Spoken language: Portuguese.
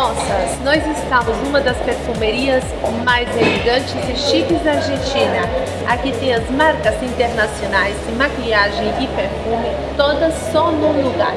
moças, nós estamos numa das perfumerias mais elegantes e chiques da Argentina. Aqui tem as marcas internacionais de maquiagem e perfume, todas só num lugar.